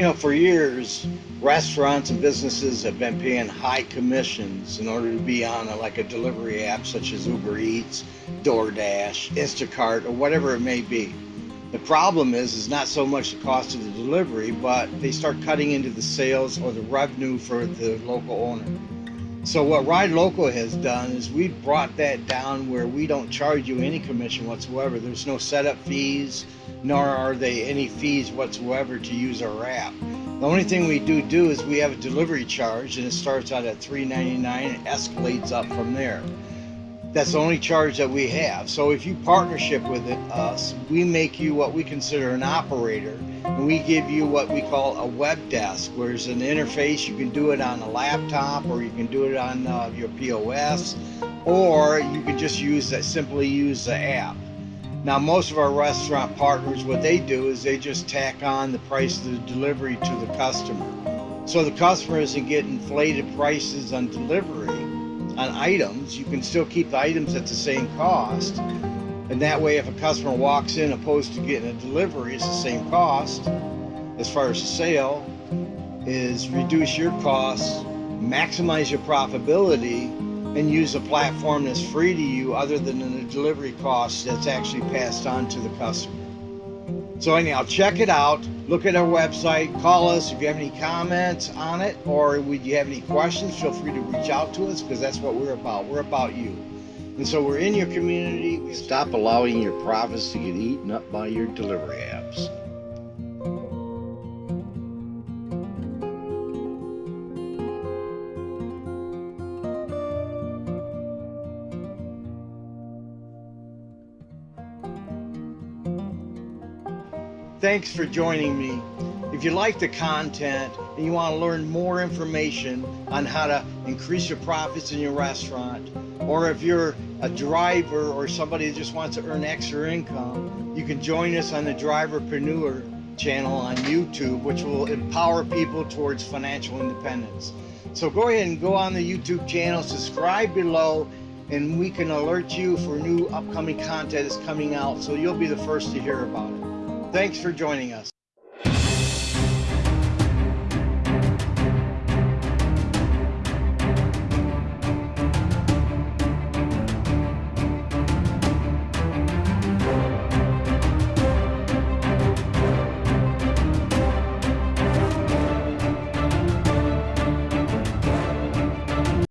You know, for years, restaurants and businesses have been paying high commissions in order to be on a, like a delivery app such as Uber Eats, DoorDash, Instacart, or whatever it may be. The problem is, is not so much the cost of the delivery, but they start cutting into the sales or the revenue for the local owner. So what Ride Local has done is we've brought that down where we don't charge you any commission whatsoever. There's no setup fees, nor are they any fees whatsoever to use our app. The only thing we do do is we have a delivery charge and it starts out at $3.99 and escalates up from there. That's the only charge that we have. So if you partnership with it, us, we make you what we consider an operator and we give you what we call a web desk, where there's an interface. You can do it on a laptop or you can do it on uh, your POS or you can just use that, simply use the app. Now, most of our restaurant partners, what they do is they just tack on the price of the delivery to the customer. So the customer isn't getting inflated prices on delivery on items, you can still keep the items at the same cost. And that way, if a customer walks in opposed to getting a delivery, it's the same cost. As far as the sale, is reduce your costs, maximize your profitability, and use a platform that's free to you other than the delivery cost that's actually passed on to the customer. So anyhow, check it out. Look at our website. Call us if you have any comments on it or would you have any questions, feel free to reach out to us because that's what we're about. We're about you. And so we're in your community. We stop allowing your profits to get eaten up by your delivery apps. Thanks for joining me. If you like the content and you want to learn more information on how to increase your profits in your restaurant, or if you're a driver or somebody that just wants to earn extra income, you can join us on the Driverpreneur channel on YouTube, which will empower people towards financial independence. So go ahead and go on the YouTube channel, subscribe below, and we can alert you for new upcoming content that's coming out so you'll be the first to hear about it. Thanks for joining us.